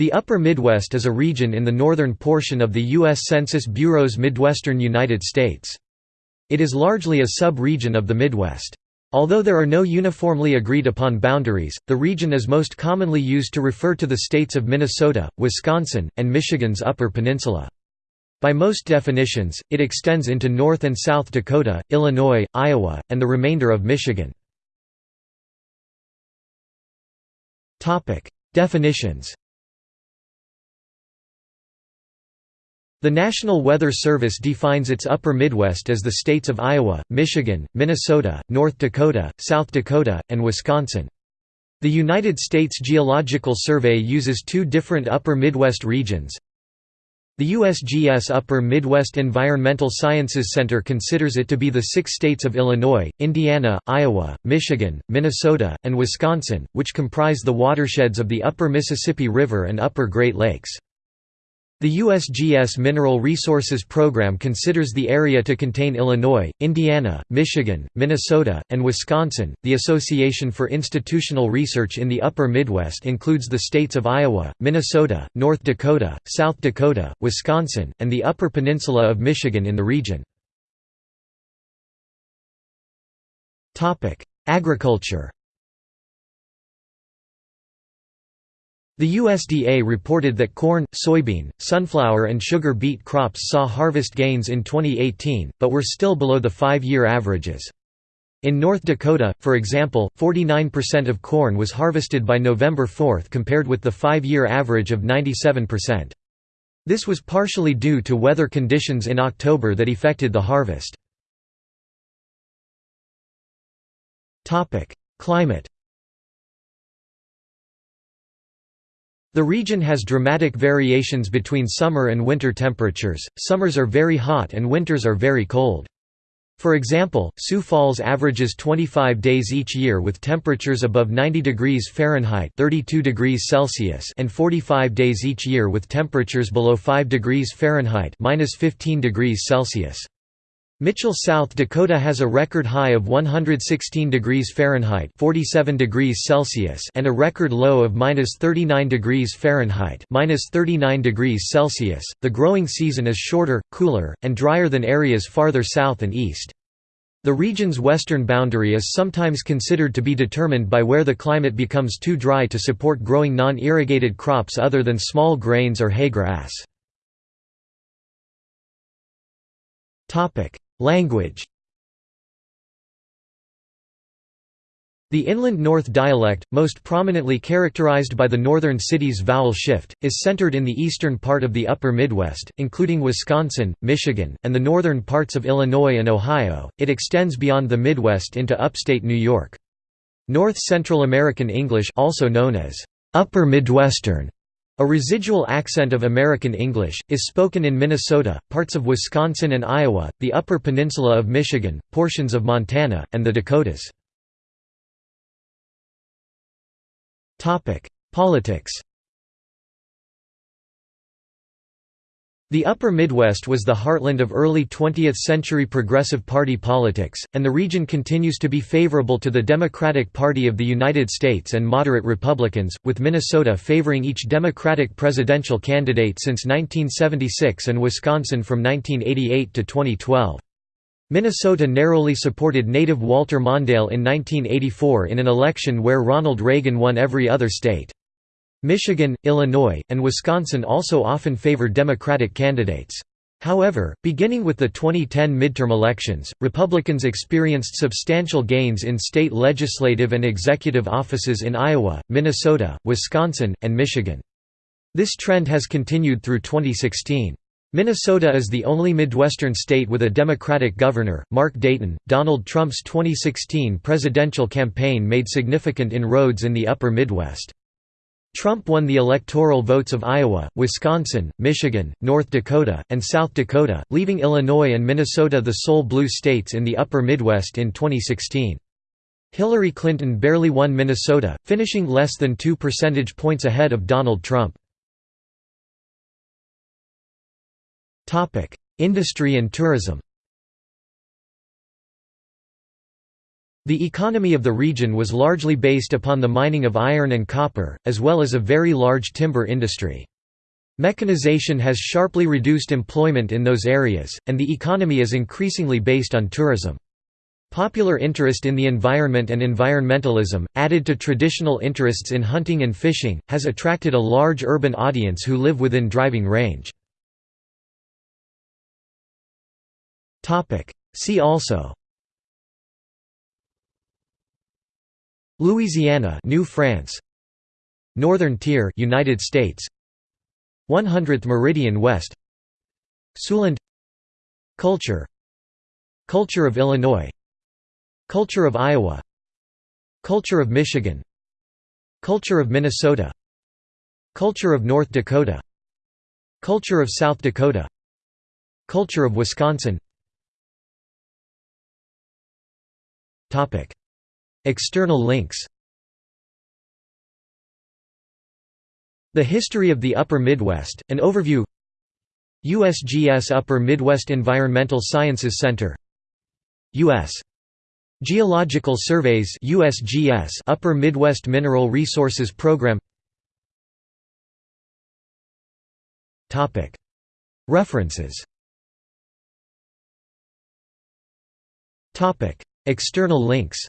The Upper Midwest is a region in the northern portion of the U.S. Census Bureau's Midwestern United States. It is largely a sub-region of the Midwest. Although there are no uniformly agreed upon boundaries, the region is most commonly used to refer to the states of Minnesota, Wisconsin, and Michigan's Upper Peninsula. By most definitions, it extends into North and South Dakota, Illinois, Iowa, and the remainder of Michigan. Definitions The National Weather Service defines its upper Midwest as the states of Iowa, Michigan, Minnesota, North Dakota, South Dakota, and Wisconsin. The United States Geological Survey uses two different upper Midwest regions. The USGS Upper Midwest Environmental Sciences Center considers it to be the six states of Illinois, Indiana, Iowa, Michigan, Minnesota, and Wisconsin, which comprise the watersheds of the Upper Mississippi River and Upper Great Lakes. The USGS Mineral Resources Program considers the area to contain Illinois, Indiana, Michigan, Minnesota, and Wisconsin. The Association for Institutional Research in the Upper Midwest includes the states of Iowa, Minnesota, North Dakota, South Dakota, Wisconsin, and the Upper Peninsula of Michigan in the region. Agriculture The USDA reported that corn, soybean, sunflower and sugar beet crops saw harvest gains in 2018, but were still below the five-year averages. In North Dakota, for example, 49% of corn was harvested by November 4 compared with the five-year average of 97%. This was partially due to weather conditions in October that affected the harvest. Climate The region has dramatic variations between summer and winter temperatures, summers are very hot and winters are very cold. For example, Sioux Falls averages 25 days each year with temperatures above 90 degrees Fahrenheit 32 degrees Celsius and 45 days each year with temperatures below 5 degrees Fahrenheit 15 degrees Celsius. Mitchell, South Dakota has a record high of 116 degrees Fahrenheit (47 degrees Celsius) and a record low of -39 degrees Fahrenheit (39 degrees Celsius). The growing season is shorter, cooler, and drier than areas farther south and east. The region's western boundary is sometimes considered to be determined by where the climate becomes too dry to support growing non-irrigated crops other than small grains or hay grass. Language The Inland North dialect, most prominently characterized by the northern cities vowel shift, is centered in the eastern part of the upper Midwest, including Wisconsin, Michigan, and the northern parts of Illinois and Ohio. It extends beyond the Midwest into upstate New York. North Central American English also known as Upper Midwestern a residual accent of American English, is spoken in Minnesota, parts of Wisconsin and Iowa, the Upper Peninsula of Michigan, portions of Montana, and the Dakotas. Topic: Politics The Upper Midwest was the heartland of early 20th-century Progressive Party politics, and the region continues to be favorable to the Democratic Party of the United States and moderate Republicans, with Minnesota favoring each Democratic presidential candidate since 1976 and Wisconsin from 1988 to 2012. Minnesota narrowly supported native Walter Mondale in 1984 in an election where Ronald Reagan won every other state. Michigan, Illinois, and Wisconsin also often favor Democratic candidates. However, beginning with the 2010 midterm elections, Republicans experienced substantial gains in state legislative and executive offices in Iowa, Minnesota, Wisconsin, and Michigan. This trend has continued through 2016. Minnesota is the only Midwestern state with a Democratic governor, Mark Dayton. Donald Trump's 2016 presidential campaign made significant inroads in the upper Midwest. Trump won the electoral votes of Iowa, Wisconsin, Michigan, North Dakota, and South Dakota, leaving Illinois and Minnesota the sole blue states in the upper Midwest in 2016. Hillary Clinton barely won Minnesota, finishing less than 2 percentage points ahead of Donald Trump. Industry and tourism The economy of the region was largely based upon the mining of iron and copper, as well as a very large timber industry. Mechanization has sharply reduced employment in those areas, and the economy is increasingly based on tourism. Popular interest in the environment and environmentalism, added to traditional interests in hunting and fishing, has attracted a large urban audience who live within driving range. See also Louisiana New France. Northern Tier United States. 100th meridian west. Siouxland Culture. Culture of Illinois. Culture of Iowa. Culture of Michigan. Culture of Minnesota. Culture of North Dakota. Culture of South Dakota. Culture of Wisconsin External links. The History of the Upper Midwest, an overview. USGS Upper Midwest Environmental Sciences Center. U.S. Geological Surveys USGS Upper Midwest Mineral Resources Program. References. External links